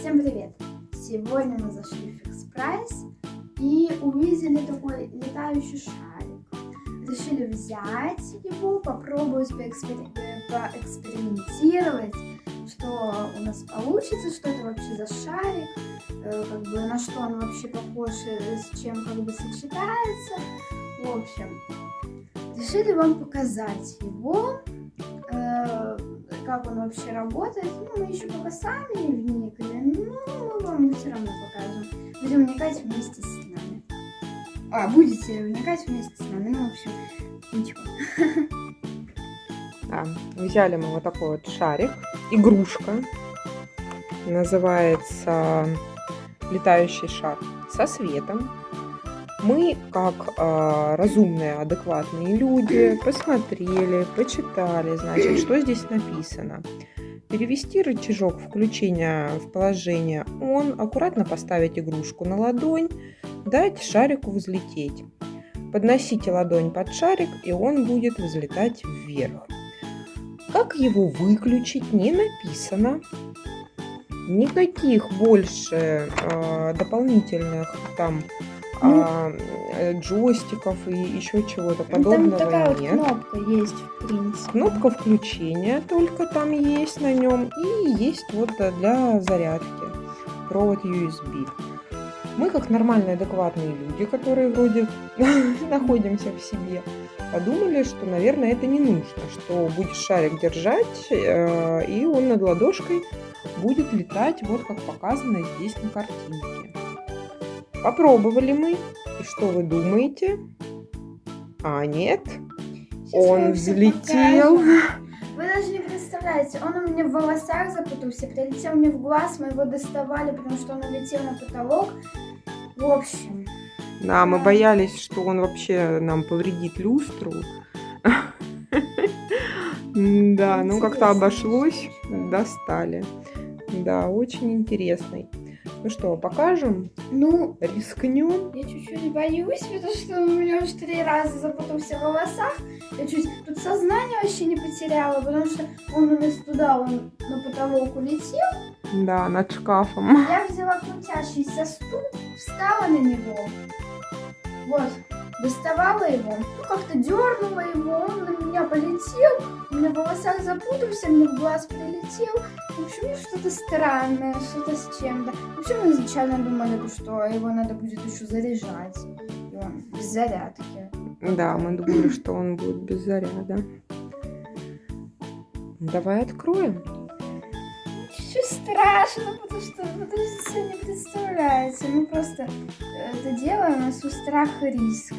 Всем привет! Сегодня мы зашли в Fix Price и увидели такой летающий шарик. Решили взять его, попробовать поэкспери... поэкспериментировать, что у нас получится, что это вообще за шарик, э, как бы на что он вообще похож, э, с чем как бы сочетается. В общем, решили вам показать его, э, как он вообще работает. Ну, мы еще пока сами не вникли, но мы вам все равно покажем. Будем вникать вместе с нами. А, будете вникать вместе с нами, ну, в общем, ничего. Да, взяли мы вот такой вот шарик, игрушка, называется летающий шар со светом. Мы, как э, разумные, адекватные люди, посмотрели, почитали, значит, что здесь написано. Перевести рычажок включения в положение он, аккуратно поставить игрушку на ладонь, дать шарику взлететь. Подносите ладонь под шарик, и он будет взлетать вверх. Как его выключить, не написано. Никаких больше э, дополнительных там а, джойстиков и еще чего-то подобного там такая нет. Вот кнопка есть, в принципе. Кнопка включения только там есть на нем. И есть вот для зарядки провод USB. Мы, как нормальные, адекватные люди, которые вроде находимся в себе, подумали, что, наверное, это не нужно, что будешь шарик держать, э, и он над ладошкой будет летать, вот как показано здесь на картинке. Попробовали мы. И что вы думаете? А, нет. Сейчас он взлетел. Вы даже не представляете, он у меня в волосах запутался, прилетел мне в глаз, мы его доставали, потому что он улетел на потолок. В общем. Да, мы боялись, что он вообще нам повредит люстру. Да, ну как-то обошлось, достали. Да, очень интересный. Ну что, покажем? Ну, рискнем. Я чуть-чуть боюсь, потому что у меня уже три раза запутался в волосах. Я чуть тут сознание вообще не потеряла, потому что он у нас туда, он на потолок улетел. Да, над шкафом. Я взяла крутящийся стул, встала на него. Вот, доставала его, ну как-то дернула его, он на меня полетел, у меня в волосах запутался, мне в глаз прилетел. В общем, ну, что-то странное, что-то с чем-то. Вообще мы изначально думали, что его надо будет еще заряжать. И он без зарядки. Да, мы думали, что он будет без заряда. Давай откроем. Чуть страшно, потому что вы даже себе не представляете. Мы просто это делаем на свой страх и риск.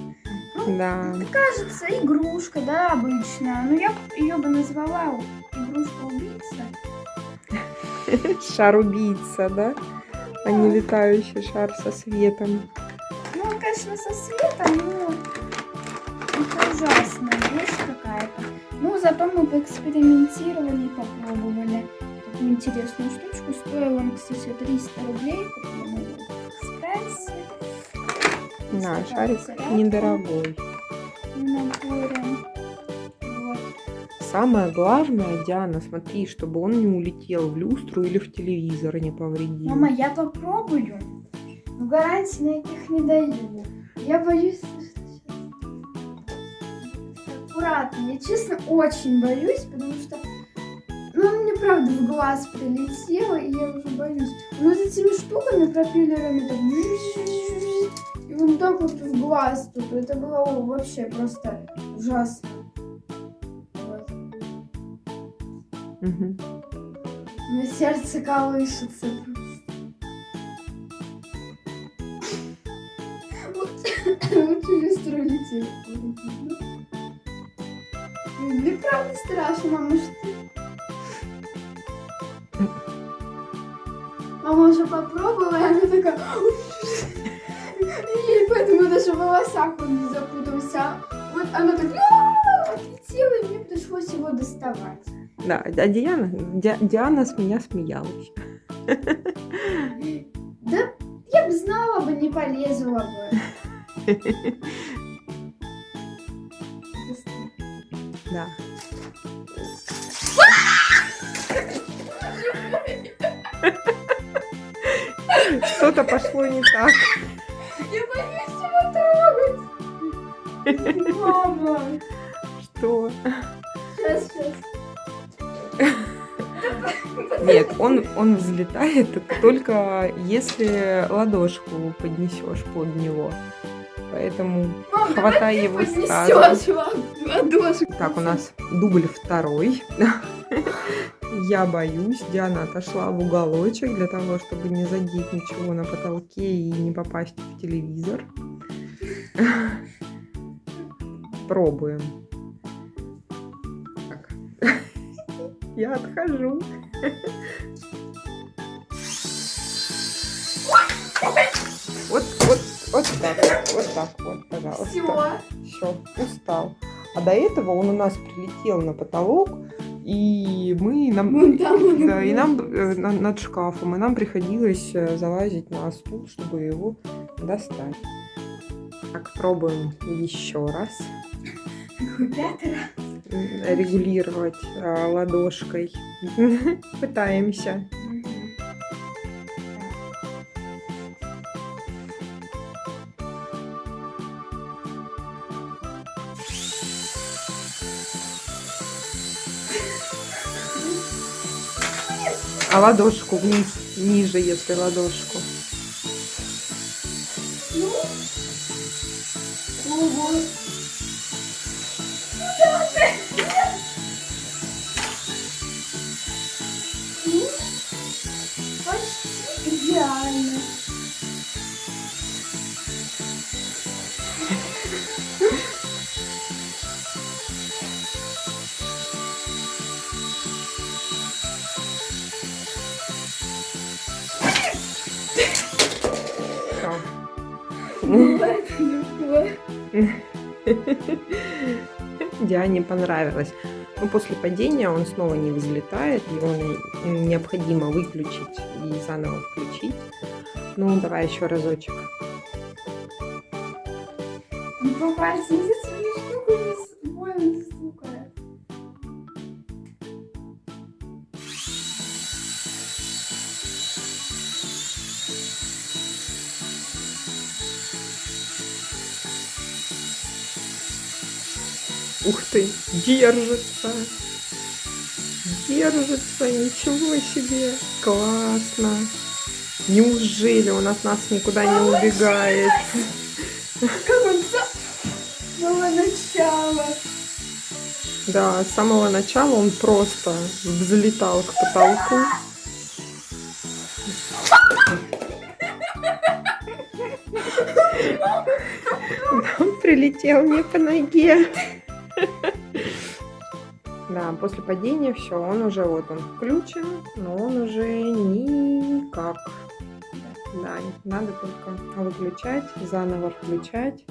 Ну, да. Это кажется игрушка, да, обычная. Но я ее бы назвала игрушка-убийца. Шар-убийца, да? А не летающий шар со светом. Ну, он, конечно, со светом, но это ужасная вещь какая-то. Ну, зато мы поэкспериментировали и попробовали такую интересную штучку. Стоила он, кстати, 300 рублей. Купила в экспрессе. Да, шарик недорогой. Вот. Самое главное, Диана, смотри, чтобы он не улетел в люстру или в телевизор и не повредил. Мама, я попробую. Но гарантий никаких не даю. Я боюсь, аккуратно. Я честно очень боюсь, потому что ну, он мне правда в глаз прилетел, и я уже боюсь. Но вот этими штуками, пропеллерами, так... И вот так вот в глаз тут. Это было вообще просто ужасно. Вот. Угу. У меня сердце колышется Лучше люстру лететь. Мне правда страшно, мама, что Мама уже попробовала, и она такая... И поэтому даже в волосах он не запутался. Вот она так отлетела, и мне пришлось его доставать. Да, а Диана, Ди, Диана с меня смеялась. Да, я бы знала бы, не полезла бы. Да. Что-то пошло не так. Я боюсь его трогать. Мама. Что? Сейчас, сейчас. Нет, он, он взлетает только если ладошку поднесешь под него. Поэтому Мам, хватай его сразу. ладошку. Так, у нас дубль второй. Я боюсь. Диана отошла в уголочек для того, чтобы не задеть ничего на потолке и не попасть в телевизор. Пробуем. Так. Я отхожу. Вот, вот, вот так, вот, вот так вот, пожалуйста. Все. Все, устал. А до этого он у нас прилетел на потолок, и мы нам, Вон там да, и нам э, на- над шкафом, и нам приходилось э, залазить на стул, чтобы его достать. Так, пробуем еще раз Пятый раз. м, регулировать а, ладошкой. Пытаемся. А ладошку вниз, ниже, если ладошку. Ну. Ого. Ну, Почти идеально. Диане понравилось. Но после падения он снова не взлетает, его необходимо выключить и заново включить. Ну, давай еще разочек. Ну, по Ух ты, держится. Держится, ничего себе. Классно. Неужели он от нас никуда не убегает? Как он с самого начала. Да, с самого начала он просто взлетал к потолку. Он прилетел мне по ноге. Да, после падения все, он уже вот он включен, но он уже никак. Да, надо только выключать, заново включать.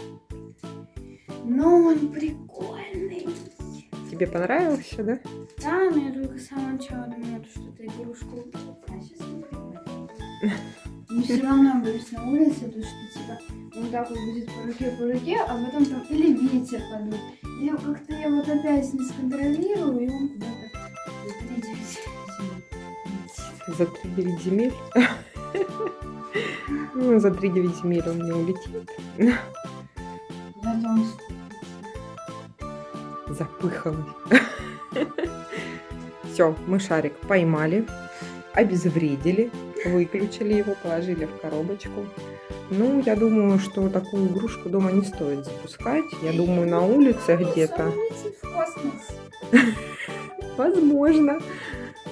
Но он прикольный. Тебе понравился, да? Да, но я только с самого начала думала, что это игрушку. А сейчас. Но все равно боюсь на улице, то что типа вот так вот будет по руке, по руке, а потом там или ветер подует. Или как-то я вот опять не сконтролирую, и он куда-то за 3-9 За 3-9 земель. Ну, за 3-9 земель он не улетит. Запыхалась. Все, мы шарик поймали, обезвредили, выключили его, положили в коробочку. Ну, я думаю, что такую игрушку дома не стоит запускать. Я думаю, на улице где-то. Возможно.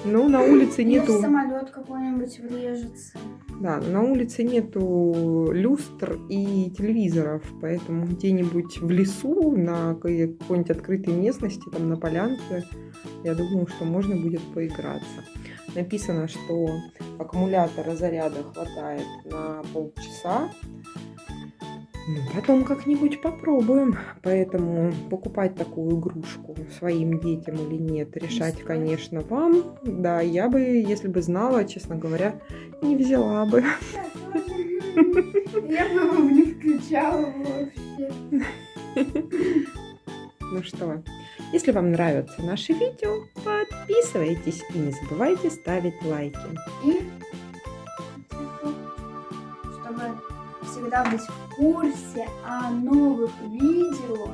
Но на улице нету... самолет какой-нибудь врежется. Да, на улице нету люстр и телевизоров, поэтому где-нибудь в лесу, на какой-нибудь открытой местности, там на полянке, я думаю, что можно будет поиграться. Написано, что аккумулятора заряда хватает на полчаса. Ну, потом как-нибудь попробуем. Поэтому покупать такую игрушку своим детям или нет, решать, конечно, вам. Да, я бы, если бы знала, честно говоря, не взяла бы. Я бы его не включала вообще. Ну что, если вам нравятся наши видео, подписывайтесь и не забывайте ставить лайки. И всегда быть в курсе о новых видео,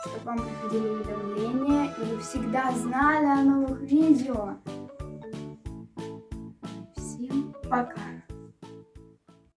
чтобы вам приходили уведомления, и вы всегда знали о новых видео. Всем пока!